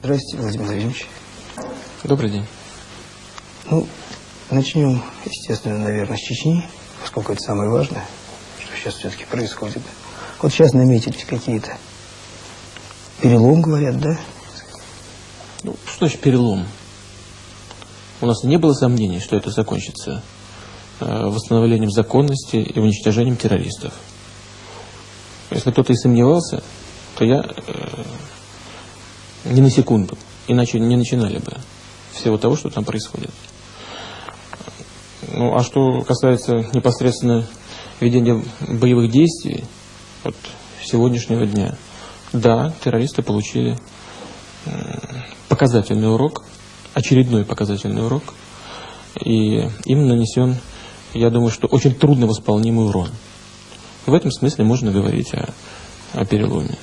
Здравствуйте, Владимир Владимирович. Добрый день. Ну, начнем, естественно, наверное, с Чечни, поскольку это самое важное, что сейчас все-таки происходит. Вот сейчас наметились какие-то перелом, говорят, да? Ну, что значит перелом? У нас не было сомнений, что это закончится э, восстановлением законности и уничтожением террористов. Если кто-то и сомневался, то я не на секунду, иначе не начинали бы всего того, что там происходит. Ну, а что касается непосредственно ведения боевых действий, вот сегодняшнего дня, да, террористы получили показательный урок, очередной показательный урок, и им нанесен, я думаю, что очень трудно восполнимый урон. В этом смысле можно говорить о, о переломе.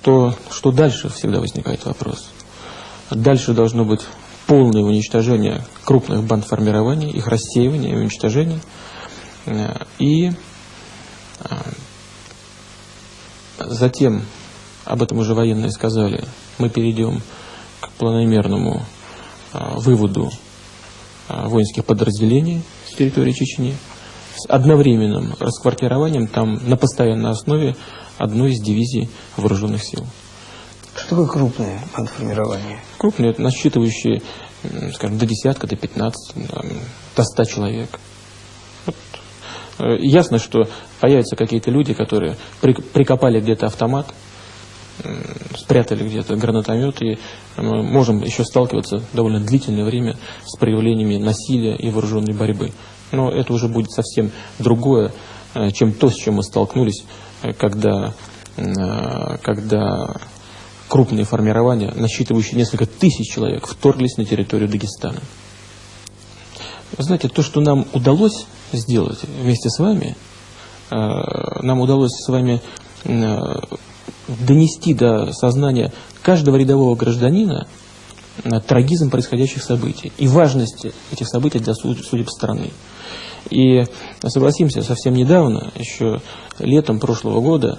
Что, что дальше всегда возникает вопрос. Дальше должно быть полное уничтожение крупных бандформирований, их рассеивание и уничтожение. Э, и э, затем, об этом уже военные сказали, мы перейдем к планомерному э, выводу воинских подразделений с территории Чечни с одновременным расквартированием там на постоянной основе одной из дивизий вооруженных сил. Что такое крупное бандформирование? Крупные, это насчитывающие, скажем, до десятка, до 15, до 100 человек. Вот. Э, ясно, что появятся какие-то люди, которые прикопали где-то автомат, спрятали где-то гранатомет, и мы можем еще сталкиваться довольно длительное время с проявлениями насилия и вооруженной борьбы. Но это уже будет совсем другое, э, чем то, с чем мы столкнулись, э, когда, когда крупные формирования, насчитывающие несколько тысяч человек, вторглись на территорию Дагестана. знаете, то, что нам удалось сделать вместе с вами, э, нам удалось с вами э, донести до сознания каждого рядового гражданина э, трагизм происходящих событий и важность этих событий для судеб страны. И согласимся, совсем недавно, еще летом прошлого года,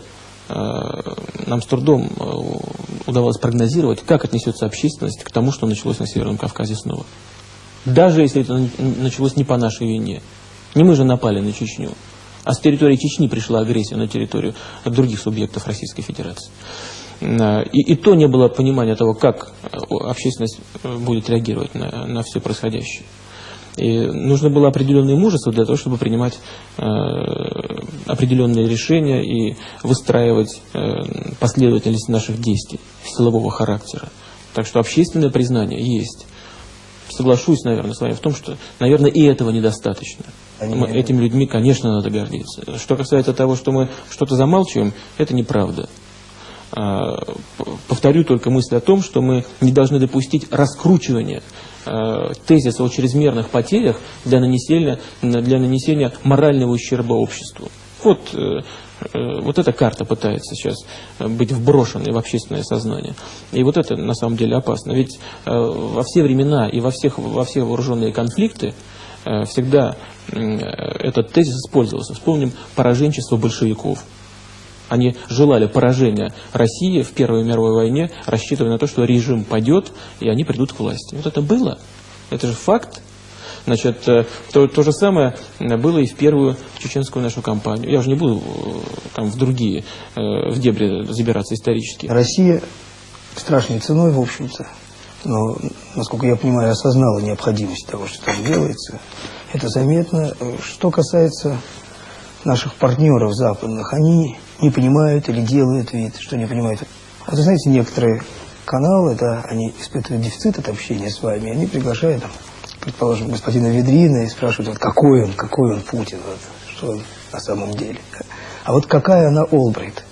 нам с трудом удавалось прогнозировать, как отнесется общественность к тому, что началось на Северном Кавказе снова. Даже если это началось не по нашей вине. Не мы же напали на Чечню, а с территории Чечни пришла агрессия на территорию других субъектов Российской Федерации. И, и то не было понимания того, как общественность э, будет реагировать на, на все происходящее. И нужно было определенное мужество для того, чтобы принимать э, определенные решения и выстраивать э, последовательность наших действий силового характера. Так что общественное признание есть. Соглашусь, наверное, с вами в том, что, наверное, и этого недостаточно. Мы, этими людьми, конечно, надо гордиться. Что касается того, что мы что-то замалчиваем, это неправда. А, повторю только мысль о том, что мы не должны допустить раскручивания Э, тезиса о чрезмерных потерях для нанесения, для нанесения морального ущерба обществу. Вот, э, э, вот эта карта пытается сейчас быть вброшенной в общественное сознание. И вот это на самом деле опасно. Ведь во все времена и во, всех, во все вооруженные конфликты всегда этот тезис использовался. Вспомним пораженчество большевиков. Они желали поражения России в Первой мировой войне, рассчитывая на то, что режим падет, и они придут к власти. Вот это было. Это же факт. Значит, э, то, то же самое было и в первую чеченскую нашу кампанию. Я уже не буду э, там в другие, э, в дебри забираться исторически. Россия страшной ценой, в общем-то, но, насколько я понимаю, осознала необходимость того, что там делается. Это заметно. Что касается наших партнеров западных, они не понимают или делают вид, что не понимают. А вы знаете, некоторые каналы, да, они испытывают дефицит от общения с вами, они приглашают, там, предположим, господина Ведрина и спрашивают, вот какой он, какой он Путин, вот, что он на самом деле. Да. А вот какая она Олбрайт?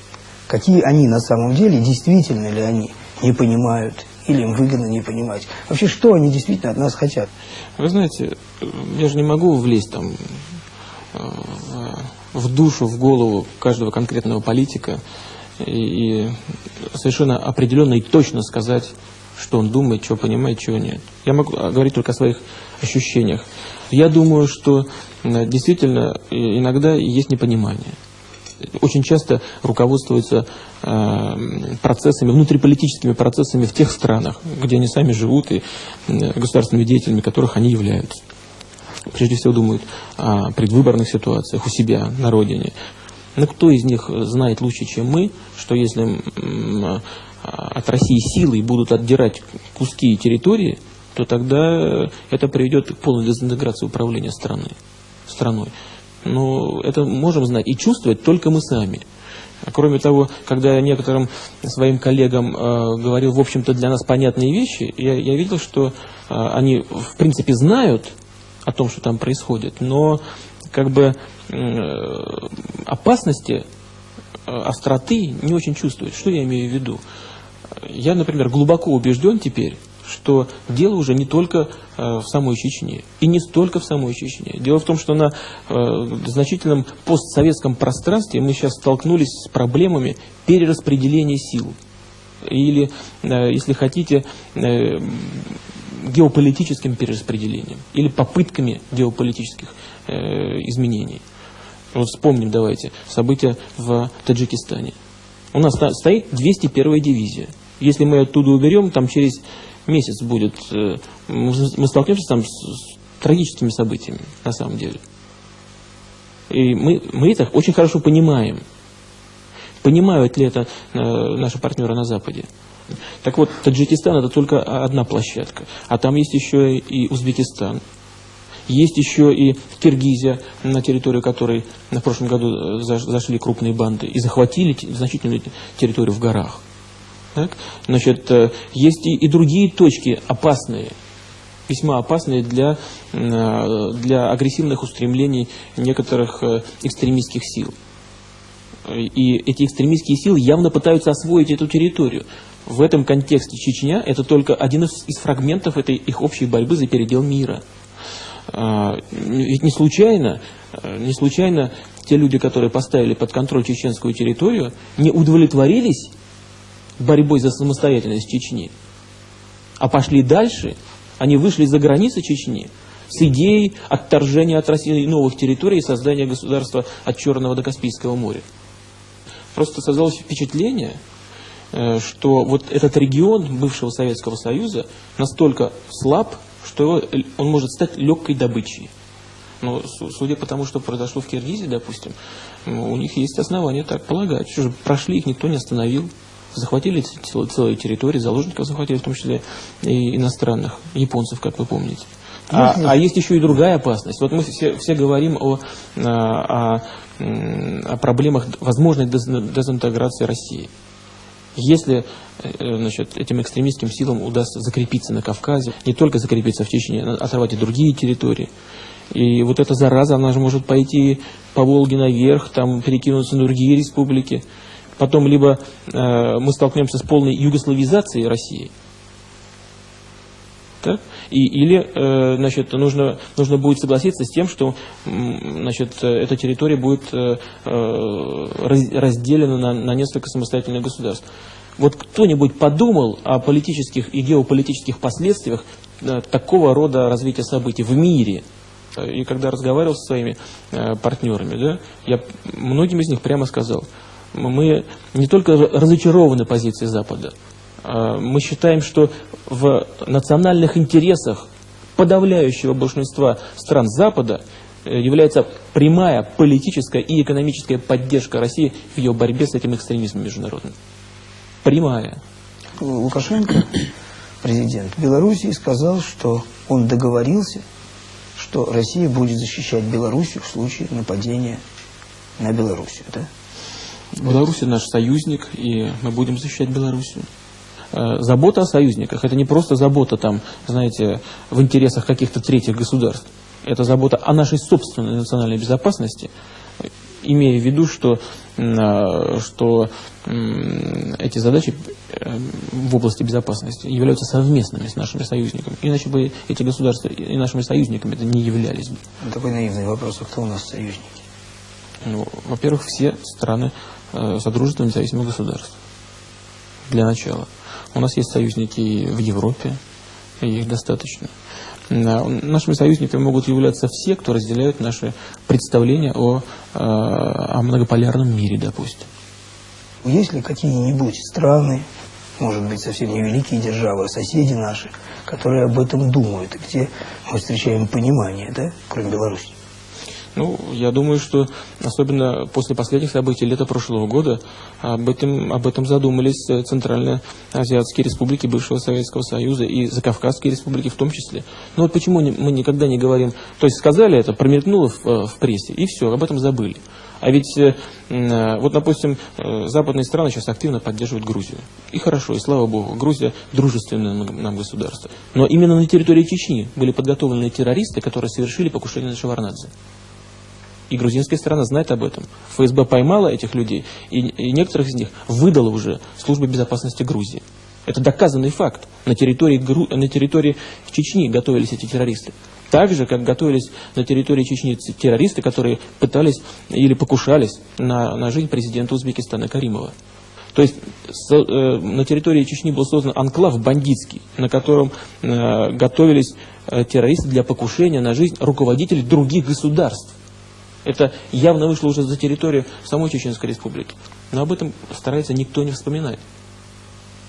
Какие они на самом деле, действительно ли они не понимают или им выгодно не понимать? Вообще, что они действительно от нас хотят? Вы знаете, я же не могу влезть там э, в душу, в голову каждого конкретного политика и, совершенно определенно и точно сказать, что он думает, что понимает, чего нет. Я могу говорить только о своих ощущениях. Я думаю, что действительно иногда есть непонимание. очень часто руководствуются э, процессами, внутриполитическими процессами в тех странах, где они сами живут и государственными деятелями которых они являются. Прежде всего думают о предвыборных ситуациях у себя на родине. Но кто из них знает лучше, чем мы, что если от России силой будут отдирать куски территории, то тогда это приведет к полной дезинтеграции управления страны, страной. Но это можем знать и чувствовать только мы сами. Кроме того, когда я некоторым своим коллегам э, говорил, в общем-то, для нас понятные вещи, я, я видел, что э, они, в принципе, знают о том, что там происходит, но как бы э, опасности, э, остроты не очень чувствуют. Что я имею в виду? Я, например, глубоко убежден теперь, что дело уже не только э, в самой Чечне, и не столько в самой Чечне. Дело в том, что на значительном постсоветском пространстве мы сейчас столкнулись с проблемами перераспределения сил. Или, если хотите, геополитическим перераспределением или попытками геополитических э, изменений. Вот вспомним, давайте, события в Таджикистане. У нас стоит 201 дивизия. Если мы оттуда уберем, там через месяц будет, э, мы столкнемся там с трагическими событиями, на самом деле. И мы, мы это очень хорошо понимаем. Понимают ли это э, наши партнеры на Западе? Так вот, Таджикистан это только одна площадка. А там есть еще и Узбекистан. Есть еще и Киргизия, на территорию которой на прошлом году э, зашли крупные банды и захватили значительную территорию в горах. Так? Значит, э, есть и, и другие точки опасные, весьма опасные для, э, для агрессивных устремлений некоторых экстремистских сил. И эти экстремистские силы явно пытаются освоить эту территорию. В этом контексте Чечня – это только один из, из фрагментов этой их общей борьбы за передел мира. А, ведь не случайно, не случайно те люди, которые поставили под контроль чеченскую территорию, не удовлетворились борьбой за самостоятельность Чечни, а пошли дальше, они вышли за границы Чечни с идеей отторжения от России новых территорий и создания государства от Черного до Каспийского моря. Просто создалось впечатление, что вот этот регион бывшего Советского Союза настолько слаб, что он может стать легкой добычей. Но судя по тому, что произошло в Киргизии, допустим, у них есть основания так полагать. Что же, прошли, их никто не остановил захватили целые территории, заложников захватили, в том числе и иностранных, японцев, как вы помните. А, а есть еще и другая опасность. Вот мы все, все говорим о, о, о проблемах возможной дезинтеграции России. Если э, значит, этим экстремистским силам удастся закрепиться на Кавказе, не только закрепиться в Чечне, оторвать и другие территории, и вот эта зараза, она же может пойти по Волге наверх, там перекинуться на другие республики потом либо э, мы столкнемся с полной югославизацией России? И, или э, значит, нужно, нужно будет согласиться с тем, что значит, эта территория будет э, э разделена на, на несколько самостоятельных государств. Вот кто-нибудь подумал о политических и геополитических последствиях э, такого рода развития событий в мире? И когда разговаривал со своими э, партнерами, да, я многим из них прямо сказал – мы не только разочарованы позицией Запада, а мы считаем, что в национальных интересах подавляющего большинства стран Запада э, является прямая политическая и экономическая поддержка России в ее борьбе с этим экстремизмом международным. Прямая. Лукашенко, президент Белоруссии, сказал, что он договорился, что Россия будет защищать Белоруссию в случае нападения на Белоруссию. Да? Беларусь наш союзник, и мы будем защищать Белоруссию. Э, забота о союзниках – это не просто забота, там, знаете, в интересах каких-то третьих государств. Это забота о нашей собственной национальной безопасности, имея в виду, что, э, что эти задачи э, в области безопасности являются совместными с нашими союзниками. Иначе бы эти государства и нашими союзниками это не являлись бы. Такой наивный вопрос, а кто у нас союзники? Ну, во-первых, все страны Э, Содружества независимых государств. Для начала. У нас есть союзники в Европе, и их достаточно. Нашими союзниками могут являться все, кто разделяют наши представления о, о многополярном мире, допустим. Есть ли какие-нибудь страны, может быть, совсем не великие державы, а соседи наши, которые об этом думают, и где мы встречаем понимание, да, кроме Беларуси? Ну, я думаю, что особенно после последних событий лета прошлого года об этом, об этом задумались Центральноазиатские республики бывшего Советского Союза и Закавказские республики в том числе. Ну вот почему мы никогда не говорим, то есть сказали это, промелькнуло в, в прессе, и все, об этом забыли. А ведь, э, э, вот, допустим, э, западные страны сейчас активно поддерживают Грузию. И хорошо, и слава богу, Грузия дружественное нам государство. Но именно на территории Чечни были подготовлены террористы, которые совершили покушение на Шеварнадзе. И грузинская сторона знает об этом. ФСБ поймала этих людей, и, и некоторых из них выдала уже служба безопасности Грузии. Это доказанный факт. На территории, Гру... на территории Чечни готовились эти террористы. Так же, как готовились на территории Чечни террористы, которые пытались или покушались на, на жизнь президента Узбекистана Каримова. То есть с, э, на территории Чечни был создан анклав бандитский, на котором э, готовились э, террористы для покушения на жизнь руководителей других государств. Это явно вышло уже за территорию самой Чеченской Республики. Но об этом старается никто не вспоминать.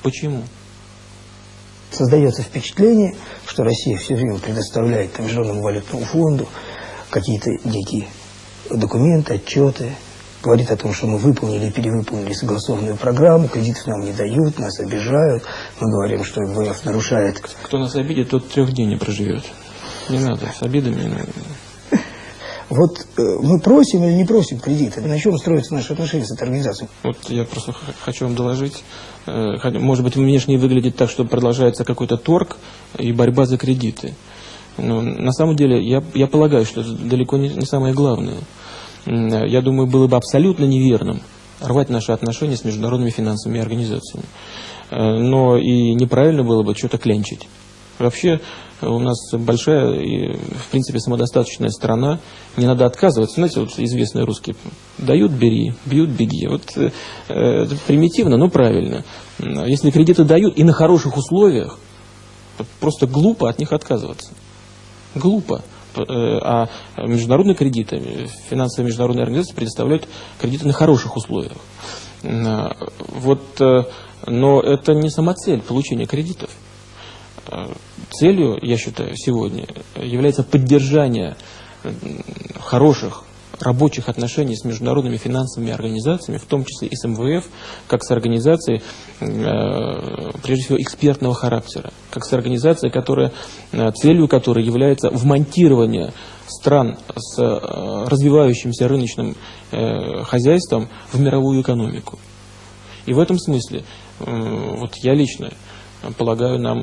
Почему? Создается впечатление, что Россия все время предоставляет Международному валютному фонду какие-то некие документы, отчеты, говорит о том, что мы выполнили и перевыполнили согласованную программу, кредитов нам не дают, нас обижают, мы говорим, что МВФ нарушает. Кто нас обидит, тот трех дней не проживет. Не надо с обидами. Вот э, мы просим или не просим кредиты? На чем строятся наши отношения с этой организацией? Вот я просто хочу вам доложить. Э, может быть, внешне выглядит так, что продолжается какой-то торг и борьба за кредиты. Но на самом деле я, я полагаю, что это далеко не, не самое главное. Я думаю, было бы абсолютно неверным рвать наши отношения с международными финансовыми организациями. Э, но и неправильно было бы что-то клянчить. Вообще у нас большая и, в принципе, самодостаточная страна. Не надо отказываться. Знаете, вот известные русские дают – бери, бьют – беги. Вот э, это примитивно, но правильно. Если кредиты дают и на хороших условиях, просто глупо от них отказываться. Глупо. Э, а международные кредиты, финансовые международные организации предоставляют кредиты на хороших условиях. Вот, э, но это не самоцель получения кредитов. Целью, я считаю, сегодня является поддержание хороших рабочих отношений с международными финансовыми организациями, в том числе и с МВФ, как с организацией, э, прежде всего, экспертного характера, как с организацией, которая, э, целью которой является вмонтирование стран с э, развивающимся рыночным хозяйством в мировую экономику. И в этом смысле, вот я лично полагаю, нам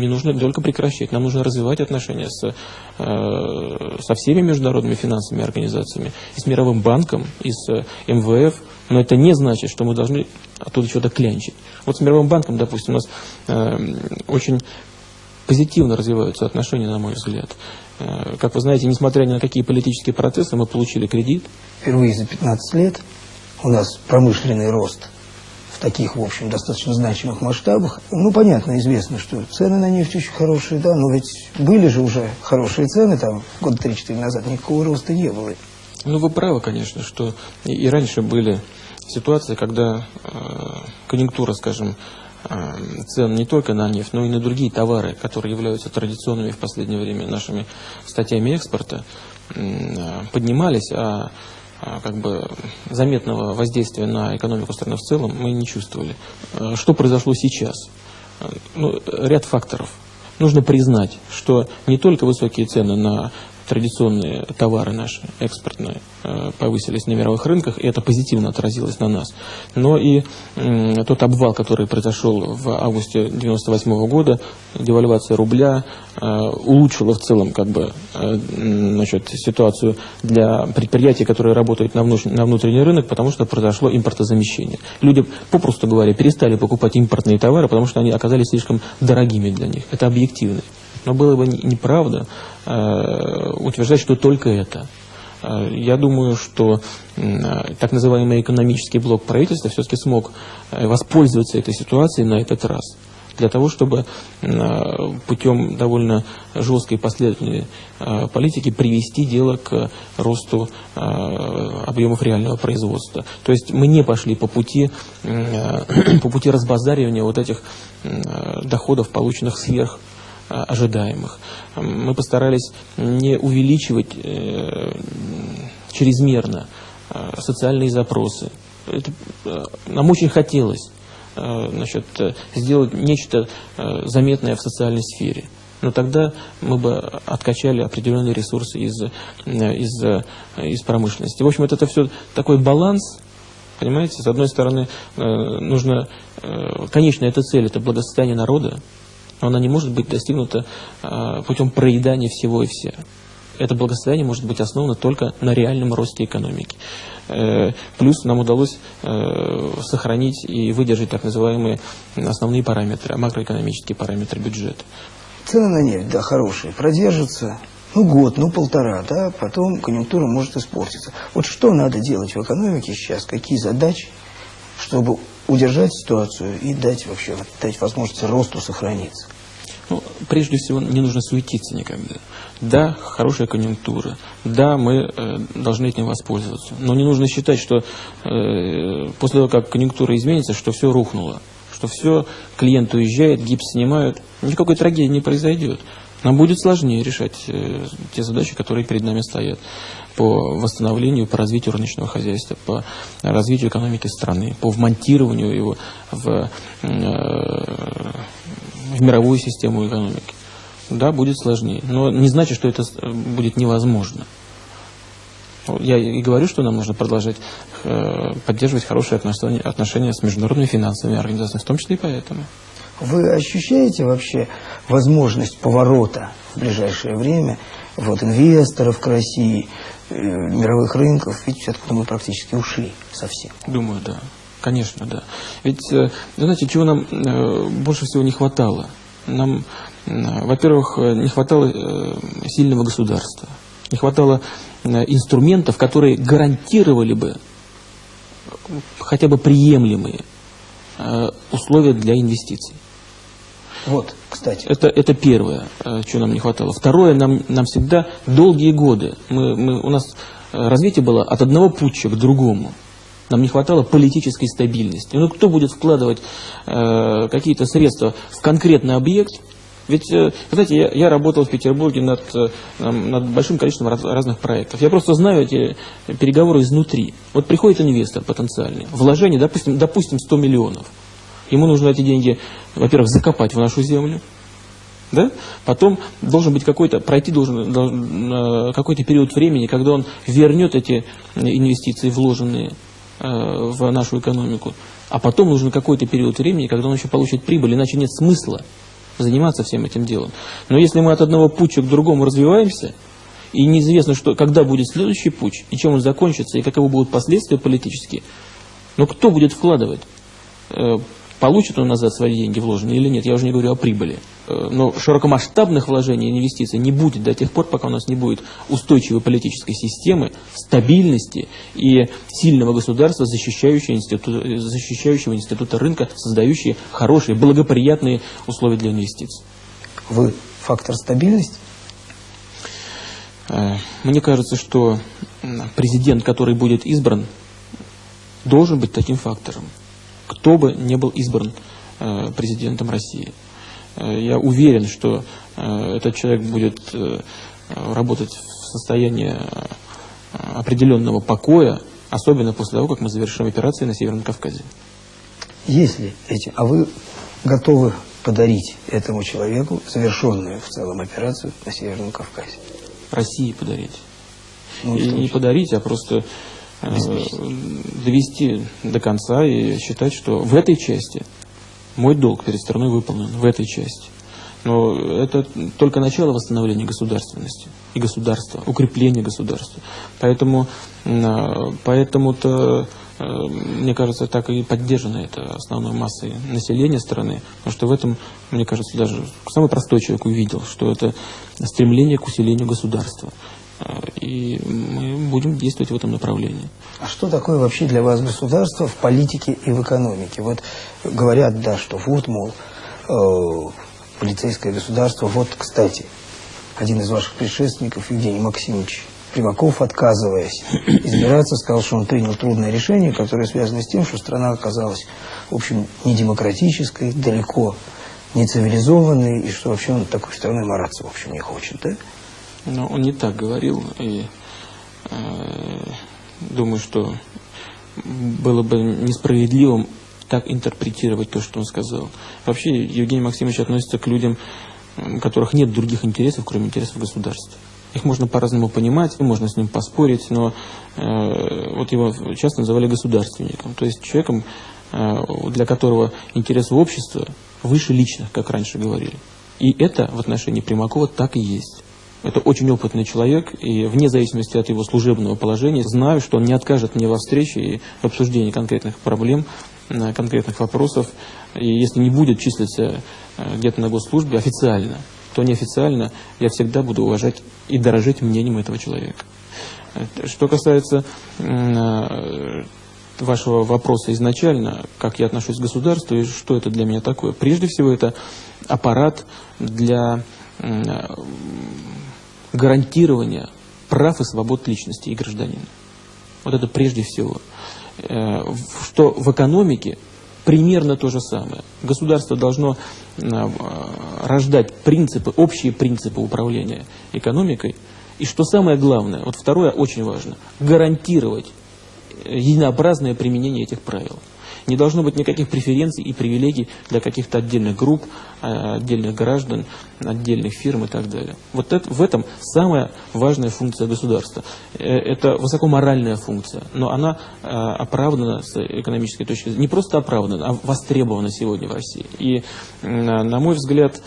не нужно только прекращать, нам нужно развивать отношения с, э, со всеми международными финансовыми организациями, и с Мировым банком, и с МВФ, но это не значит, что мы должны оттуда что-то клянчить. Вот с Мировым банком, допустим, у нас э, очень позитивно развиваются отношения, на мой взгляд. Э, как вы знаете, несмотря ни на какие политические процессы, мы получили кредит. Впервые за 15 лет у нас промышленный рост в таких, в общем, достаточно значимых масштабах. Ну, понятно, известно, что цены на нефть очень хорошие, да, но ведь были же уже хорошие цены, там, года 3-4 назад никакого роста не было. Ну, вы правы, конечно, что и, и раньше были ситуации, когда э, конъюнктура, скажем, э, цен не только на нефть, но и на другие товары, которые являются традиционными в последнее время нашими статьями экспорта, э, поднимались, а а, как бы заметного воздействия на экономику страны в целом мы не чувствовали. А, что произошло сейчас? А, ну, ряд факторов. Нужно признать, что не только высокие цены на традиционные товары наши, экспортные, э, повысились на мировых рынках, и это позитивно отразилось на нас. Но и тот обвал, который произошел в августе 1998 года, девальвация рубля, э, улучшила в целом как бы, э, значит, ситуацию для предприятий, которые работают на внутренний рынок, потому что произошло импортозамещение. Люди, попросту говоря, перестали покупать импортные товары, потому что они оказались слишком дорогими для них. Это объективно. Но было бы неправда э, утверждать, что только это. Э, я думаю, что э, так называемый экономический блок правительства все-таки смог воспользоваться этой ситуацией на этот раз. для того, чтобы путем довольно жесткой последовательной политики привести дело к росту объемов реального производства. То есть мы не пошли по пути, по пути разбазаривания вот этих доходов, полученных сверх ожидаемых. Мы постарались не увеличивать э, чрезмерно э, социальные запросы. Это, э, нам очень хотелось значит, сделать нечто заметное в социальной сфере. Но тогда мы бы откачали определенные ресурсы из, из, из промышленности. В общем, это все такой баланс, понимаете, с одной стороны, нужно, конечная эта цель, это благосостояние народа, но она не может быть достигнута э, путем проедания всего и вся. Это благосостояние может быть основано только на реальном росте экономики. Э, плюс нам удалось э, сохранить и выдержать так называемые основные параметры, макроэкономические параметры бюджета. Цены на нефть, да, хорошие, продержатся, ну, год, ну, полтора, да, потом конъюнктура может испортиться. Вот что надо делать в экономике сейчас, какие задачи, чтобы удержать ситуацию и дать вообще дать возможность росту сохраниться? Ну, прежде всего, не нужно суетиться никогда. Да, хорошая конъюнктура, да, мы э, должны этим воспользоваться. Но не нужно считать, что э, после того, как конъюнктура изменится, что все рухнуло, что все, клиент уезжает, гипс снимают, никакой трагедии не произойдет. Нам будет сложнее решать э, те задачи, которые перед нами стоят по восстановлению, по развитию рыночного хозяйства, по развитию экономики страны, по вмонтированию его в, э, в мировую систему экономики. Да, будет сложнее, но не значит, что это будет невозможно. Я и говорю, что нам нужно продолжать э, поддерживать хорошие отношения, отношения с международными финансовыми организациями, в том числе и поэтому. Вы ощущаете вообще возможность поворота в ближайшее время вот, инвесторов к России, э, мировых рынков? Ведь откуда мы практически ушли совсем. Думаю, да. Конечно, да. Ведь, э, знаете, чего нам э, больше всего не хватало? Нам, во-первых, э, не хватало сильного государства. Не хватало инструментов, которые гарантировали бы хотя бы приемлемые условия для инвестиций. Вот, кстати. Это, это первое, чего нам не хватало. Второе, нам, нам всегда долгие годы, мы, мы, у нас развитие было от одного путча к другому. Нам не хватало политической стабильности. Ну, кто будет вкладывать э, какие-то средства в конкретный объект? Ведь, э, знаете, я, я работал в Петербурге над, э, над большим количеством раз, разных проектов. Я просто знаю эти переговоры изнутри. Вот приходит инвестор потенциальный, вложение, допустим, допустим 100 миллионов. Ему нужно эти деньги, во-первых, закопать в нашу землю, да? Потом должен быть какой-то, пройти должен, должен э, какой-то период времени, когда он вернет эти инвестиции, вложенные э, в нашу экономику. А потом нужен какой-то период времени, когда он еще получит прибыль, иначе нет смысла заниматься всем этим делом. Но если мы от одного путча к другому развиваемся, и неизвестно, что, когда будет следующий путь, и чем он закончится, и каковы будут последствия политические, но кто будет вкладывать? Получит он назад свои деньги вложенные или нет, я уже не говорю о прибыли. Э, но широкомасштабных вложений и инвестиций не будет до тех пор, пока у нас не будет устойчивой политической системы, стабильности и сильного государства, защищающего, институт, защищающего института рынка, создающие хорошие, благоприятные условия для инвестиций. Вы фактор стабильности? Э, мне кажется, что президент, который будет избран, должен быть таким фактором кто бы не был избран э, президентом России. Э, я уверен, что э, этот человек будет работать в состоянии определенного покоя, особенно после того, как мы завершим операции на Северном Кавказе. Если эти, а вы готовы подарить этому человеку завершенную в целом операцию на Северном Кавказе? России подарить. Ну, и не подарить, а просто довести до конца и считать, что в этой части мой долг перед страной выполнен, в этой части. Но это только начало восстановления государственности и государства, укрепления государства. Поэтому, поэтому-то, э, мне кажется, так и поддержана это основной массой населения страны, потому что в этом, мне кажется, даже самый простой человек увидел, что это стремление к усилению государства. И мы будем действовать в этом направлении. А что такое вообще для вас государство в политике и в экономике? Вот говорят, да, что вот, мол, э, полицейское государство. Вот, кстати, один из ваших предшественников, Евгений Максимович Примаков, отказываясь избираться, сказал, что он принял трудное решение, которое связано с тем, что страна оказалась, в общем, недемократической, далеко не цивилизованной, и что вообще он такой страной мараться, в общем, не хочет, да? Но он не так говорил, и э, думаю, что было бы несправедливым так интерпретировать то, что он сказал. Вообще, Евгений Максимович относится к людям, у которых нет других интересов, кроме интересов государства. Их можно по-разному понимать, можно с ним поспорить, но э, вот его часто называли государственником, то есть человеком, э, для которого интересы общества выше личных, как раньше говорили. И это в отношении Примакова так и есть. Это очень опытный человек, и вне зависимости от его служебного положения, знаю, что он не откажет мне во встрече и в обсуждении конкретных проблем, э, конкретных вопросов. И если не будет числиться э, где-то на госслужбе официально, то неофициально я всегда буду уважать и дорожить мнением этого человека. Что касается э, вашего вопроса изначально, как я отношусь к государству и что это для меня такое. Прежде всего, это аппарат для гарантирования прав и свобод личности и гражданина. Вот это прежде всего. Э, что в экономике примерно то же самое. Государство должно э, рождать принципы, общие принципы управления экономикой. И что самое главное, вот второе очень важно, гарантировать единообразное применение этих правил. Не должно быть никаких преференций и привилегий для каких-то отдельных групп, а, отдельных граждан, отдельных фирм и так далее. Вот это, в этом самая важная функция государства. Э, это высокоморальная функция, но она а, оправдана с экономической точки зрения. Не просто оправдана, а востребована сегодня в России. И, на мой взгляд,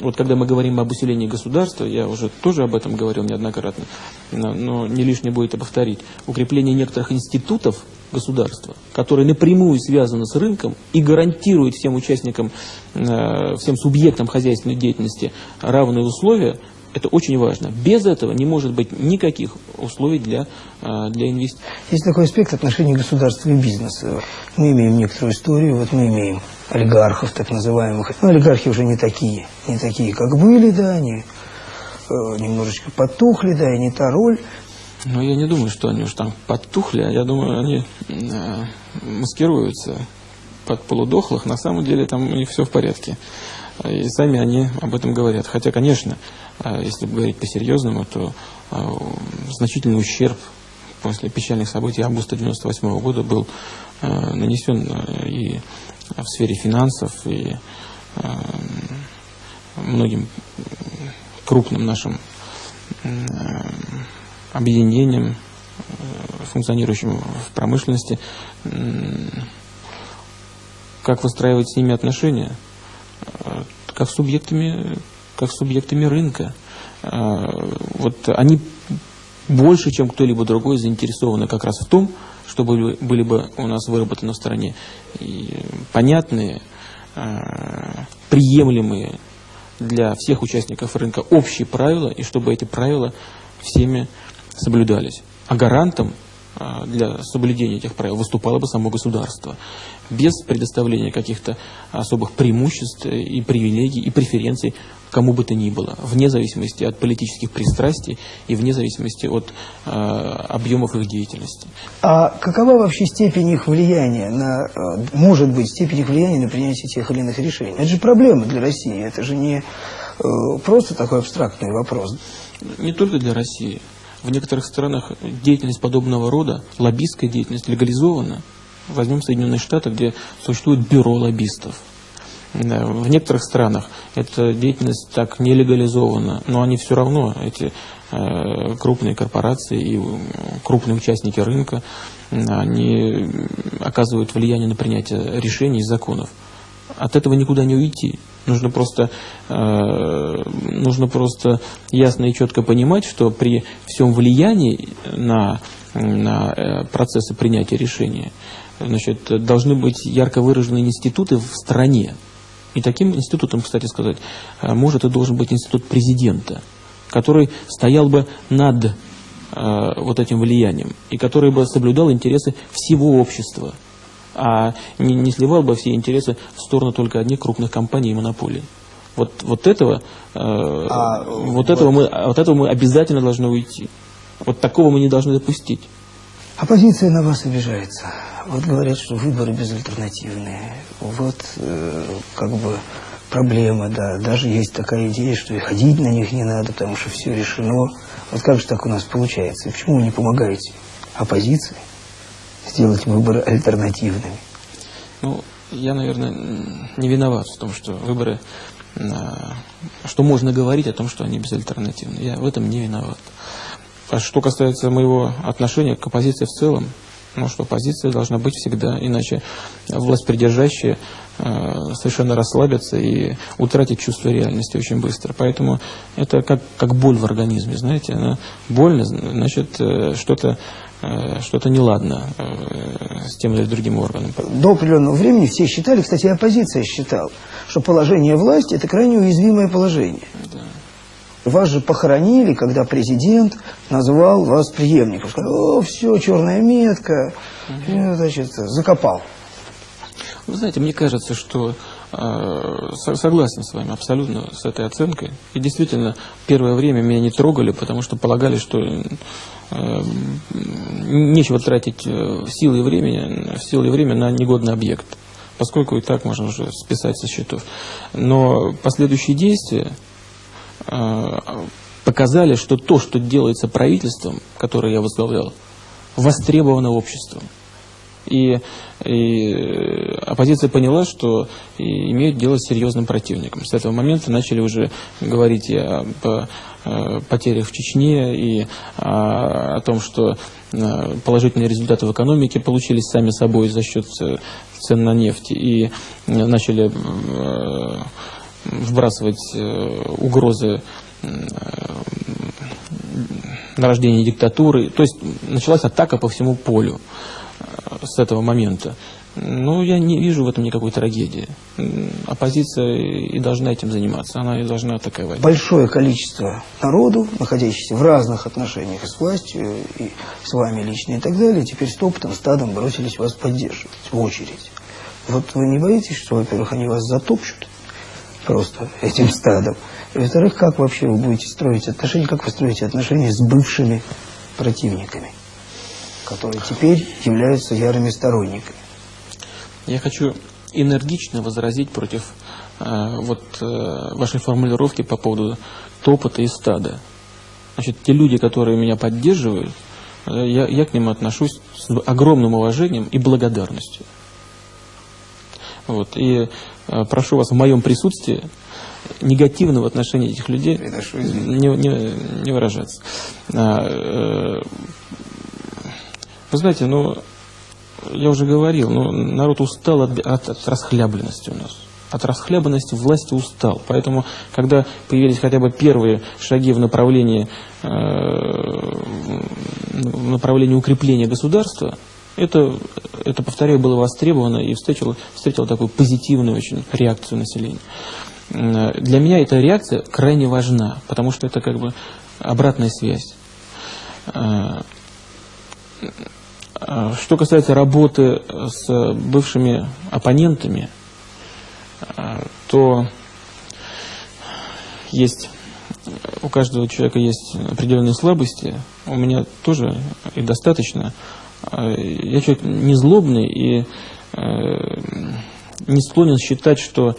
вот когда мы говорим об усилении государства, я уже тоже об этом говорил неоднократно, но не лишне будет и повторить, укрепление некоторых институтов государства, которые напрямую связаны с рынком и гарантируют всем участникам, э, всем субъектам хозяйственной деятельности равные условия, это очень важно. Без этого не может быть никаких условий для, э, для инвестиций. Есть такой аспект отношений государства и бизнеса. Мы имеем некоторую историю, вот мы имеем олигархов так называемых. Но олигархи уже не такие, не такие, как были, да, они э, немножечко потухли, да, и не та роль. Но я не думаю, что они уж там потухли, а я думаю, они э, маскируются под полудохлых. На самом деле там у них все в порядке. И сами они об этом говорят. Хотя, конечно, э, если говорить по-серьезному, то э, значительный ущерб после печальных событий августа 1998 года был э, нанесен э, и в сфере финансов, и э, многим крупным нашим э, объединением, э, функционирующим в промышленности, как выстраивать с ними отношения, э, как с субъектами, как с субъектами рынка. Э, вот они больше, чем кто-либо другой, заинтересованы как раз в том, чтобы были бы у нас выработаны в стране понятные, приемлемые для всех участников рынка общие правила, и чтобы эти правила всеми соблюдались. А гарантом а, для соблюдения этих правил выступало бы само государство, без предоставления каких-то особых преимуществ и привилегий и преференций кому бы то ни было, вне зависимости от политических пристрастий и вне зависимости от э, объемов их деятельности. А какова вообще степень их влияния на, э, может быть, степень их влияния на принятие тех или иных решений? Это же проблема для России, это же не э, просто такой абстрактный вопрос. Не только для России. В некоторых странах деятельность подобного рода, лоббистская деятельность, легализована. Возьмем Соединенные Штаты, где существует бюро лоббистов. В некоторых странах эта деятельность так не легализована, но они все равно, эти э, крупные корпорации и крупные участники рынка, они оказывают влияние на принятие решений и законов. От этого никуда не уйти. Нужно просто, э, нужно просто ясно и четко понимать, что при всем влиянии на, на э, процессы принятия решения значит, должны быть ярко выраженные институты в стране. И таким институтом, кстати сказать, э, может и должен быть институт президента, который стоял бы над э, вот этим влиянием и который бы соблюдал интересы всего общества а не, не сливал бы все интересы в сторону только одних крупных компаний и монополий. Вот, вот этого, э, а, вот, вот, этого мы, от этого мы обязательно должны уйти. Вот такого мы не должны допустить. Оппозиция на вас обижается. Вот говорят, что выборы безальтернативные. Вот э, как бы проблема, да. Даже есть такая идея, что и ходить на них не надо, потому что все решено. Вот как же так у нас получается? И почему вы не помогаете оппозиции сделать выборы альтернативными? Ну, я, наверное, не виноват в том, что выборы, что можно говорить о том, что они безальтернативны. Я в этом не виноват. А что касается моего отношения к оппозиции в целом, ну что оппозиция должна быть всегда, иначе власть придержащая э, совершенно расслабится и утратит чувство реальности очень быстро. Поэтому это как, как боль в организме, знаете, она больно, значит, э, что-то э, что-то неладно э, с тем или другим органом. До определенного времени все считали, кстати, оппозиция считала, что положение власти – это крайне уязвимое положение. Да. Вас же похоронили, когда президент назвал вас преемником. Сказал, о, все, черная метка, угу. значит, закопал. Вы знаете, мне кажется, что э, согласен с вами абсолютно с этой оценкой. И действительно, первое время меня не трогали, потому что полагали, что э, нечего тратить э, силы и время, силы и время на негодный объект, поскольку и так можно уже списать со счетов. Но последующие действия Э, показали, что то, что делается правительством, которое я возглавлял, востребовано обществом. И, и оппозиция поняла, что имеют дело с серьезным противником. С этого момента начали уже говорить и об э, потерях в Чечне, и о, о том, что э, положительные результаты в экономике получились сами собой за счет цен на нефть. И начали вбрасывать э, угрозы э, нарождения диктатуры. То есть началась атака по всему полю э, с этого момента. Ну, я не вижу в этом никакой трагедии. Оппозиция и должна этим заниматься, она и должна атаковать. Большое количество народу, находящихся в разных отношениях с властью, и с вами лично и так далее, теперь с опытом, стадом бросились вас поддерживать в очередь. Вот вы не боитесь, что, во-первых, они вас затопчут, просто этим стадом. И, во-вторых, как вообще вы будете строить отношения, как вы строите отношения с бывшими противниками, которые теперь являются ярыми сторонниками? Я хочу энергично возразить против э, вот э, вашей формулировки по поводу топота и стада. Значит, те люди, которые меня поддерживают, э, я, я к ним отношусь с огромным уважением и благодарностью. Вот, и э, прошу вас в моем присутствии негативно в отношении этих людей не, не, не выражаться. А, э, вы знаете, ну, я уже говорил, ну, народ устал от, от, от расхлябленности у нас. От расхлябанности власти устал. Поэтому, когда появились хотя бы первые шаги в направлении, э, в направлении укрепления государства, это, это, повторяю, было востребовано и встретило, встретило такую позитивную очень реакцию населения. Для меня эта реакция крайне важна, потому что это как бы обратная связь. А, а, что касается работы с бывшими оппонентами, а, то есть у каждого человека есть определенные слабости, у меня тоже и достаточно. Э, я человек не злобный и э, не склонен считать, что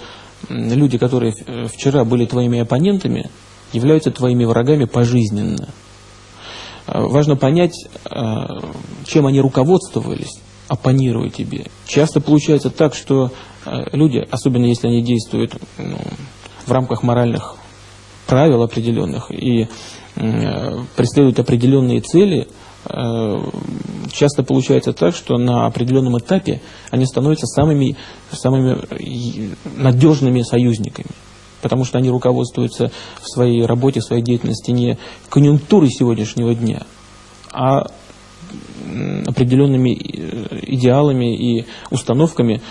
люди, которые вчера были твоими оппонентами, являются твоими врагами пожизненно. Э, важно понять, чем они руководствовались, оппонируя тебе. Часто получается так, что люди, особенно если они действуют ну, в рамках моральных правил определенных и преследуют определенные цели – Э, часто получается так, что на определенном этапе они становятся самыми, самыми надежными союзниками. Потому что они руководствуются в своей работе, в своей деятельности не конъюнктурой сегодняшнего дня, а определенными э, идеалами и установками,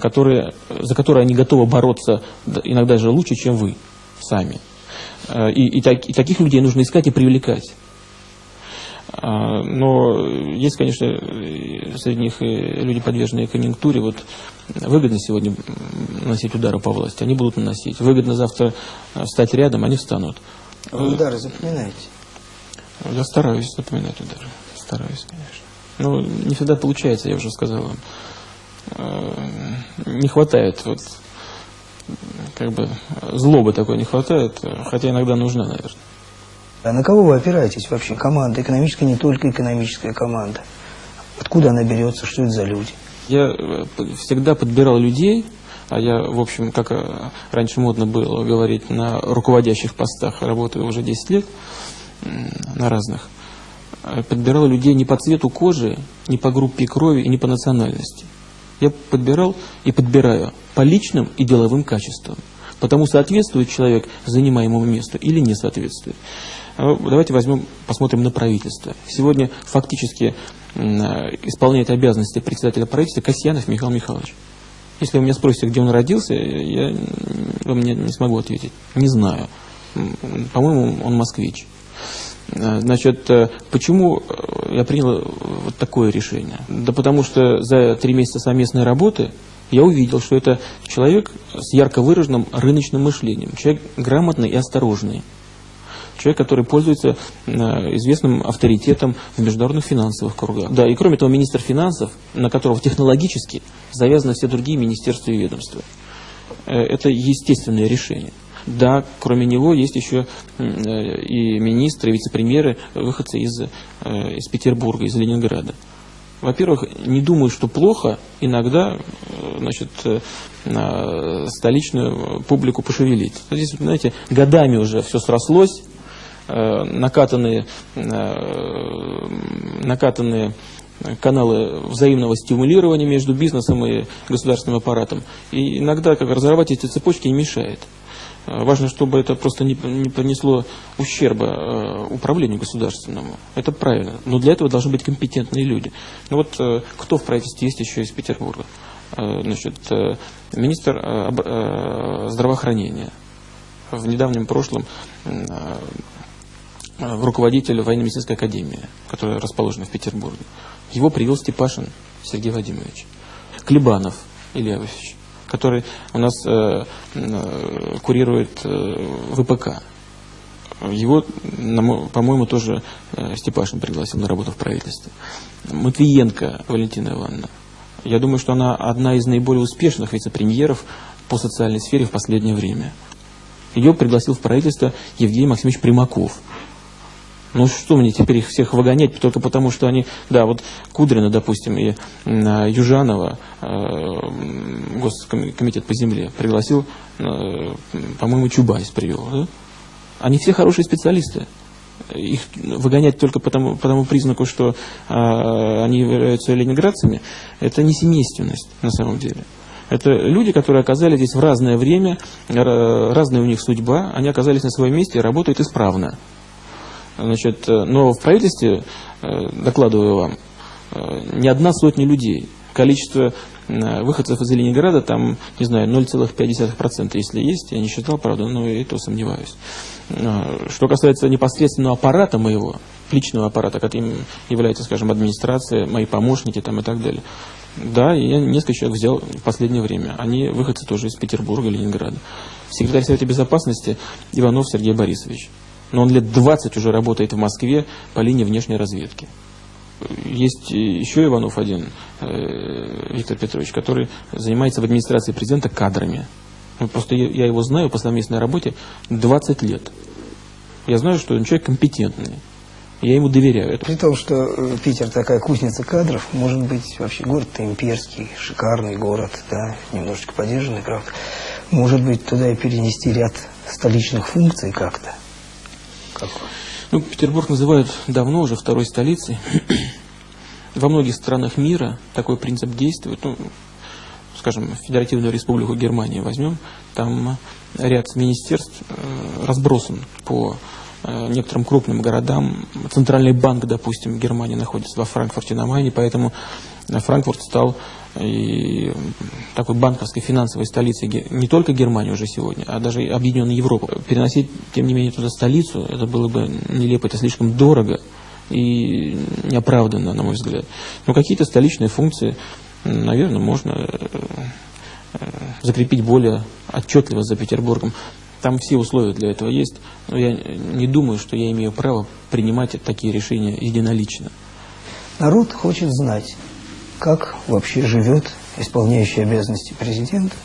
которые, за которые они готовы бороться иногда даже лучше, чем вы сами. Э, и, и, так, и таких людей нужно искать и привлекать. А, но есть, конечно, среди них люди, подверженные конъюнктуре. Вот выгодно сегодня наносить удары по власти, они будут наносить. Выгодно завтра встать рядом, они встанут. Вы удары запоминаете? Я стараюсь запоминать удары. Стараюсь, конечно. Но не всегда получается, я уже сказал вам. А, не хватает вот как бы злобы такой не хватает, хотя иногда нужна, наверное. А на кого вы опираетесь вообще? Команда экономическая, не только экономическая команда. Откуда она берется, что это за люди? Я э, всегда подбирал людей, а я, в общем, как э, раньше модно было говорить, на руководящих постах работаю уже 10 лет, на разных. Э, подбирал людей не по цвету кожи, не по группе крови и не по национальности. Я подбирал и подбираю по личным и деловым качествам. Потому соответствует человек занимаемому месту или не соответствует. А давайте возьмем, посмотрим на правительство. Сегодня фактически исполняет обязанности председателя правительства Касьянов Михаил Михайлович. Если вы меня спросите, где он родился, я вам не, не смогу ответить. Не знаю. По-моему, он москвич. А, значит, э, почему э, я принял вот такое решение? Да потому что за три месяца совместной работы я увидел, что это человек с ярко выраженным рыночным мышлением, человек грамотный и осторожный человек, который пользуется э, известным авторитетом в международных финансовых кругах. Да, и кроме того, министр финансов, на которого технологически завязаны все другие министерства и ведомства. Э, это естественное решение. Да, кроме него есть еще э, и министры, и вице-премьеры, выходцы из, из Петербурга, из Ленинграда. Во-первых, не думаю, что плохо иногда значит, столичную публику пошевелить. Здесь, знаете, годами уже все срослось, накатанные, э, накатанные каналы взаимного стимулирования между бизнесом и государственным аппаратом. И иногда как разорвать эти цепочки не мешает. Э, важно, чтобы это просто не, не понесло ущерба управлению государственному. Это правильно. Но для этого должны быть компетентные люди. Ну вот кто в правительстве есть еще из Петербурга? Значит, министр здравоохранения. В недавнем прошлом Э, в руководителя военно-медицинской академии, которая расположена в Петербурге. Его привел Степашин Сергей Владимирович. Клебанов Илья Иосифович, который у нас э, э, курирует э, ВПК. Его, по-моему, тоже э, Степашин пригласил на работу в правительстве. Матвиенко Валентина Ивановна. Я думаю, что она одна из наиболее успешных вице-премьеров по социальной сфере в последнее время. Ее пригласил в правительство Евгений Максимович Примаков. Ну что мне теперь их всех выгонять только потому, что они, да, вот Кудрина, допустим, и Южанова, э, Госкомитет по земле, пригласил, э, по-моему, Чубайс привел, да? Они все хорошие специалисты. Их выгонять только по тому, по тому признаку, что э, они являются ленинградцами, это не семейственность на самом деле. Это люди, которые оказались здесь в разное время, разная у них судьба, они оказались на своем месте и работают исправно. Значит, э, но в правительстве, э, докладываю вам, э, не одна сотня людей. Количество выходцев из Ленинграда там, не знаю, 0,5%, если есть, я не считал, правда, но и то сомневаюсь. Что касается непосредственного аппарата моего, личного аппарата, которым является, скажем, администрация, мои помощники там и так далее. Да, я несколько человек взял в последнее время. Они выходцы тоже из Петербурга, Ленинграда. Секретарь Совета Безопасности Иванов Сергей Борисович но он лет 20 уже работает в Москве по линии внешней разведки. Есть еще Иванов один, э, Виктор Петрович, который занимается в администрации президента кадрами. Ну, просто я его знаю по совместной работе 20 лет. Я знаю, что он человек компетентный. Я ему доверяю. При том, что э, Питер такая кузница кадров, может быть, вообще город-то имперский, шикарный город, да, немножечко поддержанный, правда. Может быть, туда и перенести ряд столичных функций как-то какой? Ну, Петербург называют давно уже второй столицей. Во многих странах мира такой принцип действует. Ну, скажем, Федеративную Республику Германии возьмем, там ряд министерств э, разбросан по э, некоторым крупным городам. Центральный банк, допустим, Германии находится во Франкфурте на Майне, поэтому Франкфурт стал и такой банковской финансовой столицей не только Германии уже сегодня, а даже Объединенной Европы. Переносить, тем не менее, туда столицу, это было бы нелепо, это слишком дорого. и неоправданно, на мой взгляд. Но какие-то столичные функции, наверное, можно э, закрепить более отчетливо за Петербургом. Там все условия для этого есть, но я не думаю, что я имею право принимать такие решения единолично. Народ хочет знать, как вообще живет исполняющий обязанности президента,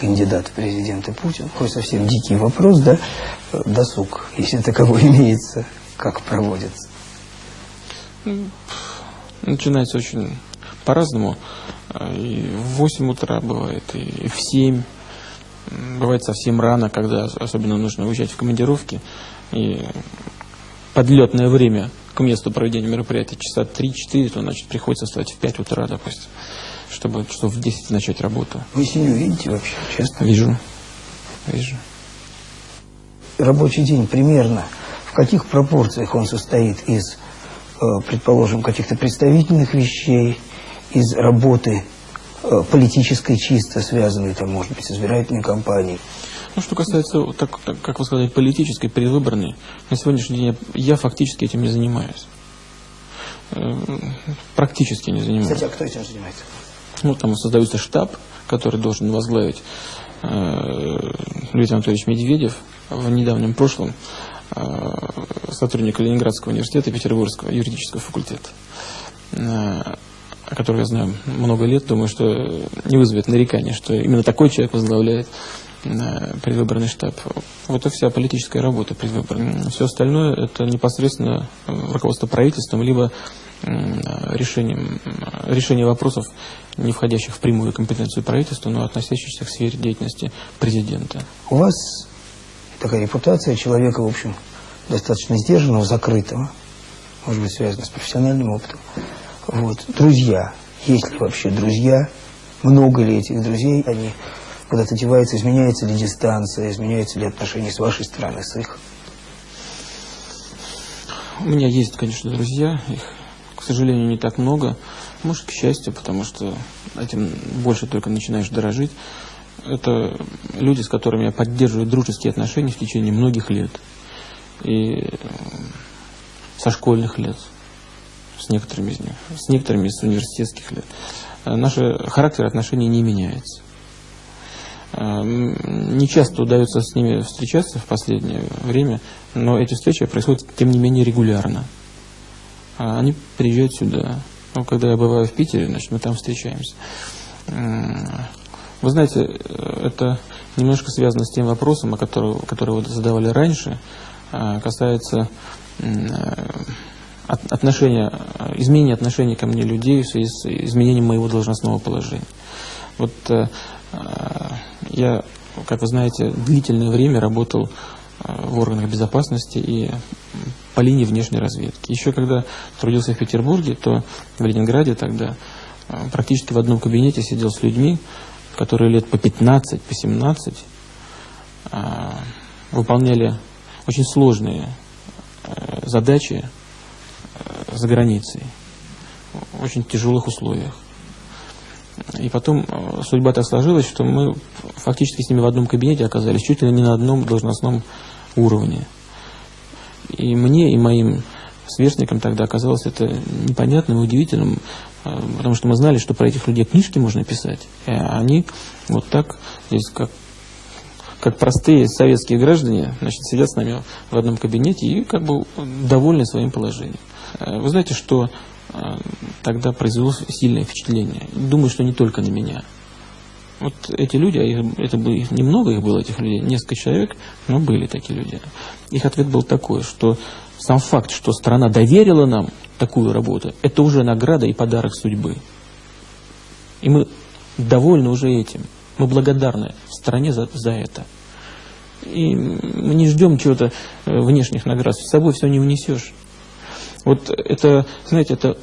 кандидат в президенты Путин. Хоть совсем дикий вопрос, да, досуг, если таковой имеется, как проводится. Начинается очень по-разному. И в 8 утра бывает, и в 7. Бывает совсем рано, когда особенно нужно уезжать в командировки. И подлетное время к месту проведения мероприятия часа 3-4, то значит приходится встать в 5 утра, допустим, чтобы часов в 10 начать работу. Вы семью видите вообще, честно? Вижу. Вижу. Рабочий день примерно в каких пропорциях он состоит из, э, предположим, каких-то представительных вещей, из работы э, политической чисто связанной, там, может быть, с избирательной кампанией? Ну, что касается, так, так, как вы сказали, политической, предвыборной, на сегодняшний день я, я фактически этим не занимаюсь. Э, практически не занимаюсь. Кстати, а кто этим занимается? Ну, там создается штаб, который должен возглавить э, Леонид Анатольевич Медведев в недавнем прошлом э, сотрудник Ленинградского университета Петербургского юридического факультета, э, о котором я знаю много лет, думаю, что не вызовет нарекания, что именно такой человек возглавляет предвыборный штаб. Вот и вся политическая работа предвыборная. Все остальное это непосредственно руководство правительством, либо решением, решение вопросов, не входящих в прямую компетенцию правительства, но относящихся к сфере деятельности президента. У вас такая репутация человека, в общем, достаточно сдержанного, закрытого, может быть, связано с профессиональным опытом. Вот. Друзья. Есть ли вообще друзья? Много ли этих друзей? Они куда-то деваются, изменяется ли дистанция, изменяются ли отношения с вашей стороны, с их? У меня есть, конечно, друзья, их, к сожалению, не так много. Может, к счастью, потому что этим больше только начинаешь дорожить. Это люди, с которыми я поддерживаю дружеские отношения в течение многих лет. И со школьных лет, с некоторыми из них, с некоторыми с университетских лет. Наш характер отношений не меняется. Эм, не часто удается с ними встречаться в последнее время, но эти встречи происходят, тем не менее, регулярно. А они приезжают сюда. Ну, когда я бываю в Питере, значит, мы там встречаемся. Вы знаете, это немножко связано с тем вопросом, о котором, который вы задавали раньше, а, касается отношения, изменения отношений ко мне людей в связи с изменением моего должностного положения. Вот э, я, как вы знаете, длительное время работал э, в органах безопасности и по линии внешней разведки. Еще когда трудился в Петербурге, то в Ленинграде тогда э, практически в одном кабинете сидел с людьми, которые лет по 15, по 17 э, выполняли очень сложные задачи за границей, в очень тяжелых условиях. И потом э, судьба так сложилась, что мы фактически с ними в одном кабинете оказались, чуть ли не на одном должностном уровне. И мне, и моим сверстникам тогда оказалось это непонятным и удивительным, э, потому что мы знали, что про этих людей книжки можно писать, а они вот так, здесь как, как простые советские граждане, значит, сидят с нами в одном кабинете и как бы довольны своим положением. Э, вы знаете, что тогда произвело сильное впечатление. Думаю, что не только на меня. Вот эти люди, а это было, немного их было, этих людей, несколько человек, но были такие люди. Их ответ был такой, что сам факт, что страна доверила нам такую работу, это уже награда и подарок судьбы. И мы довольны уже этим. Мы благодарны стране за, за это. И мы не ждем чего-то э, внешних наград. С собой все не унесешь. Вот это, знаете, это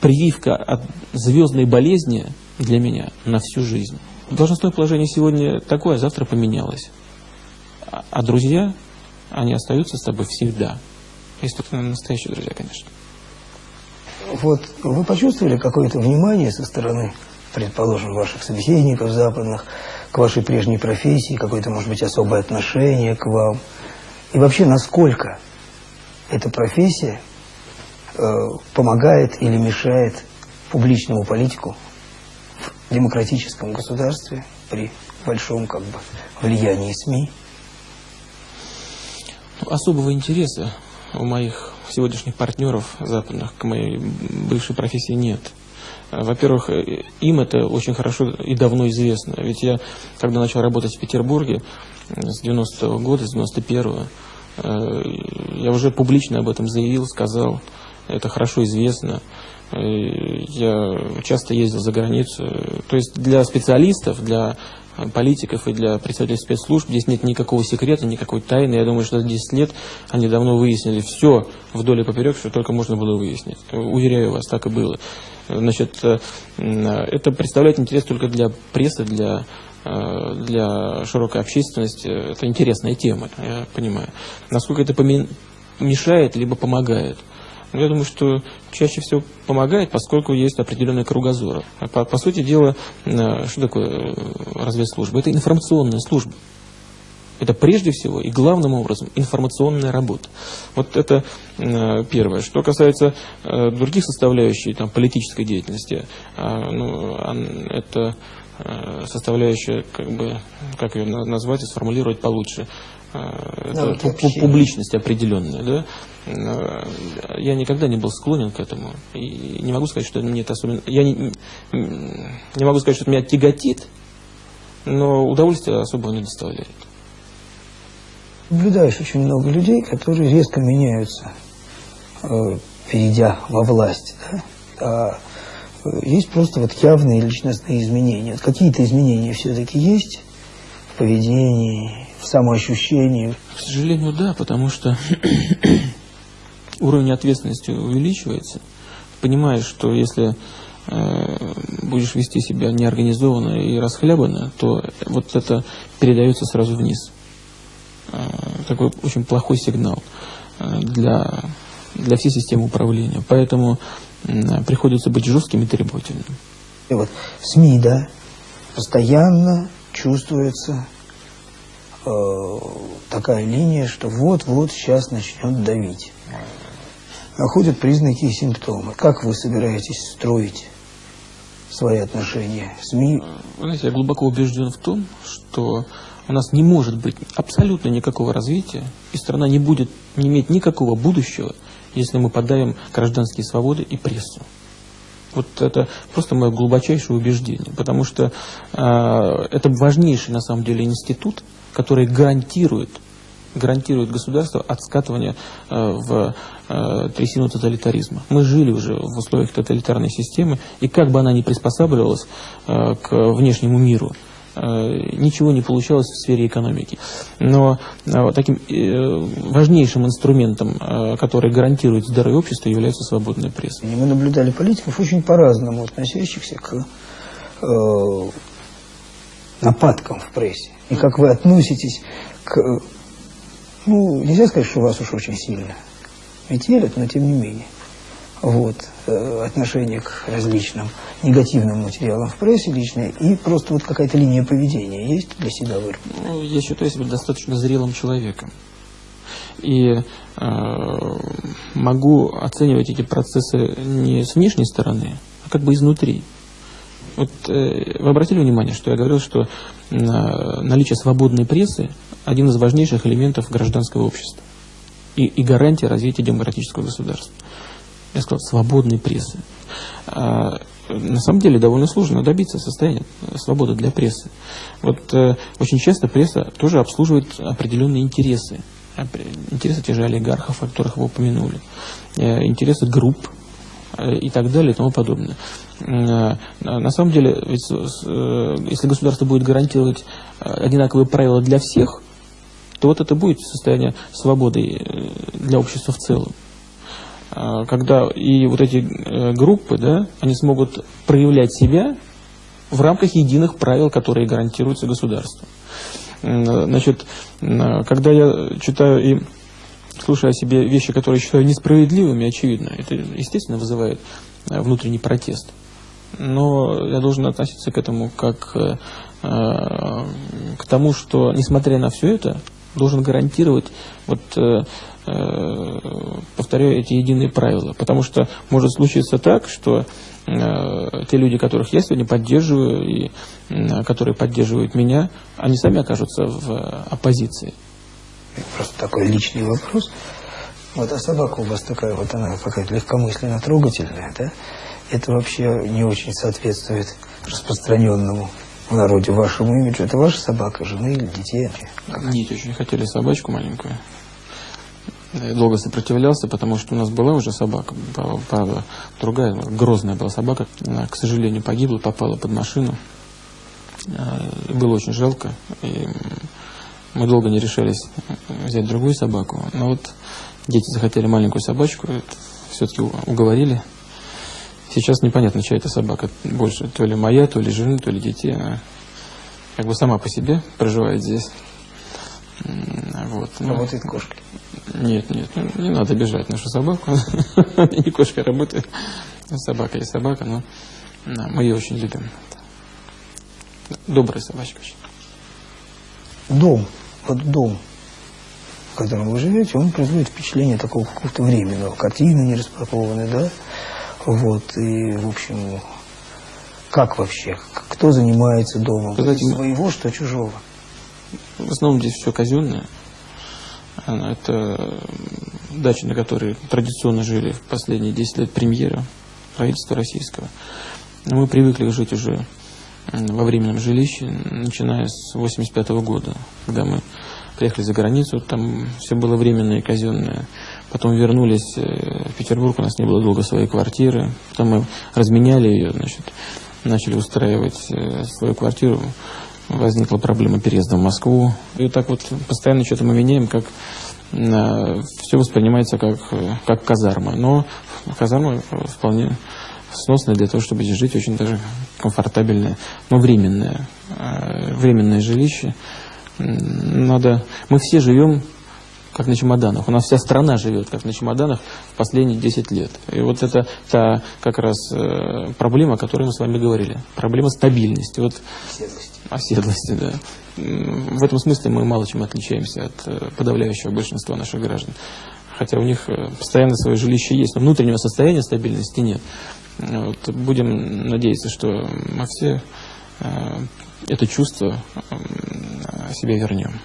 прививка от звездной болезни для меня на всю жизнь. Должностное положение сегодня такое, а завтра поменялось. А, а друзья, они остаются с тобой всегда. Если это настоящие друзья, конечно. Вот вы почувствовали какое-то внимание со стороны, предположим, ваших собеседников западных, к вашей прежней профессии, какое-то, может быть, особое отношение к вам? И вообще, насколько эта профессия помогает или мешает публичному политику в демократическом государстве при большом как бы влиянии СМИ? Особого интереса у моих сегодняшних партнеров западных к моей бывшей профессии нет. Во-первых, им это очень хорошо и давно известно. Ведь я, когда начал работать в Петербурге с 90-го года, с 91-го, э, я уже публично об этом заявил, сказал, это хорошо известно. Э, я часто ездил за границу. То есть для специалистов, для политиков и для представителей спецслужб здесь нет никакого секрета, никакой тайны. Я думаю, что за 10 лет они давно выяснили все вдоль и поперек, что только можно было выяснить. Уверяю вас, так и было. Значит, э, это представляет интерес только для прессы, для э, для широкой общественности. Это интересная тема, я понимаю. Насколько это мешает, либо помогает – но я думаю, что чаще всего помогает, поскольку есть определенный кругозор. По, по сути дела, э, что такое э, разведслужба? Это информационная служба. Это прежде всего и главным образом информационная работа. Вот это э, первое. Что касается других составляющих там, политической деятельности, ну, это составляющая, как бы, как ее назвать и сформулировать получше, Э, это публичность определенная, да, э, я никогда не был склонен к этому. И не могу сказать, что мне это особенно... Я не, не могу сказать, что это меня тяготит, но удовольствия особого не доставляет. Наблюдаешь очень много людей, которые резко меняются, э, перейдя во власть. Да? А есть просто вот явные личностные изменения. Какие-то изменения все-таки есть в поведении, самоощущении? К сожалению, да, потому что уровень ответственности увеличивается. Понимаешь, что если э, будешь вести себя неорганизованно и расхлябанно, то вот это передается сразу вниз. Э, такой очень плохой сигнал э, для, для всей системы управления. Поэтому э, приходится быть жестким и требовательным. И вот СМИ, да, постоянно чувствуется э, такая линия, что вот-вот сейчас начнет давить. Находят признаки и симптомы. Как вы собираетесь строить свои отношения СМИ? знаете, я глубоко убежден в том, что у нас не может быть абсолютно никакого развития, и страна не будет не иметь никакого будущего, если мы подавим гражданские свободы и прессу. Вот это просто мое глубочайшее убеждение, потому что э, это важнейший на самом деле институт, который гарантирует, гарантирует государство от скатывания э, в э, трясину тоталитаризма. Мы жили уже в условиях тоталитарной системы, и как бы она ни приспосабливалась э, к внешнему миру, ничего не получалось в сфере экономики. Но таким важнейшим инструментом, который гарантирует здоровье общества, является свободная пресса. Мы наблюдали политиков очень по-разному относящихся к нападкам в прессе. И как вы относитесь к... Ну, нельзя сказать, что вас уж очень сильно метелят, но тем не менее. Вот, э, отношение к различным негативным материалам в прессе личное и просто вот какая-то линия поведения есть для себя выработана? Ну, я считаю себя достаточно зрелым человеком. И э, могу оценивать эти процессы не с внешней стороны, а как бы изнутри. Вот э, вы обратили внимание, что я говорил, что э, наличие свободной прессы – один из важнейших элементов гражданского общества и, и гарантия развития демократического государства. Я сказал, свободной прессы. А, на самом деле довольно сложно добиться состояния свободы для прессы. Вот э, очень часто пресса тоже обслуживает определенные интересы. Интересы тех же олигархов, о которых вы упомянули. Э, интересы групп э, и так далее и тому подобное. Э, на самом деле, ведь, э, если государство будет гарантировать э, одинаковые правила для всех, то вот это будет состояние свободы для общества в целом. Когда и вот эти группы, да, они смогут проявлять себя в рамках единых правил, которые гарантируются государством. Значит, когда я читаю и слушаю о себе вещи, которые считаю несправедливыми, очевидно, это, естественно, вызывает внутренний протест но я должен относиться к этому как э, к тому, что, несмотря на все это, должен гарантировать, вот, э, э, повторяю, эти единые правила. Потому что может случиться так, что э, те люди, которых я сегодня поддерживаю, и э, которые поддерживают меня, они сами окажутся в оппозиции. Просто такой личный вопрос. Вот а собака у вас такая, вот она какая-то легкомысленно трогательная, да? Это вообще не очень соответствует распространенному в народе вашему имиджу. Это ваша собака, жены или детей? Нет, очень хотели собачку маленькую. Я долго сопротивлялся, потому что у нас была уже собака, правда, другая, грозная была собака. Она, к сожалению, погибла, попала под машину. А, было очень жалко. И мы долго не решались взять другую собаку. Но вот дети захотели маленькую собачку, все-таки уговорили. Сейчас непонятно, чья это собака больше, то ли моя, то ли жены, то ли детей. Она как бы сама по себе проживает здесь. Вот. Ну, работает кошка? Нет, нет, ну, не надо бежать нашу собаку. Не кошка работает. Собака и собака, но мы ее очень любим. Добрая собачка очень. Дом, вот дом, в котором вы живете, он производит впечатление такого какого-то временного. Картины не распакованы, да? Вот, и, в общем, как вообще? Кто занимается домом? Знаете, Своего, что чужого? В основном здесь все казенное. Это дача, на которой традиционно жили в последние 10 лет премьера правительства российского. Мы привыкли жить уже во временном жилище, начиная с 85 -го года, когда мы приехали за границу, там все было временное и казенное. Потом вернулись э, в Петербург, у нас не было долго своей квартиры. Потом мы разменяли ее, значит, начали устраивать э, свою квартиру. Возникла проблема переезда в Москву. И так вот постоянно что-то мы меняем, как э, все воспринимается как, как казарма. Но казарма вполне сносная для того, чтобы здесь жить, очень даже комфортабельное, но временное, временное жилище. Надо, мы все живем как на чемоданах. У нас вся страна живет как на чемоданах в последние 10 лет. И вот это та как раз э, проблема, о которой мы с вами говорили. Проблема стабильности. Вот, оседлости. Оседлости, да. В этом смысле мы мало чем отличаемся от э, подавляющего большинства наших граждан. Хотя у них э, постоянно свое жилище есть, но внутреннего состояния стабильности нет. Вот, будем надеяться, что мы все это чувство себе вернем.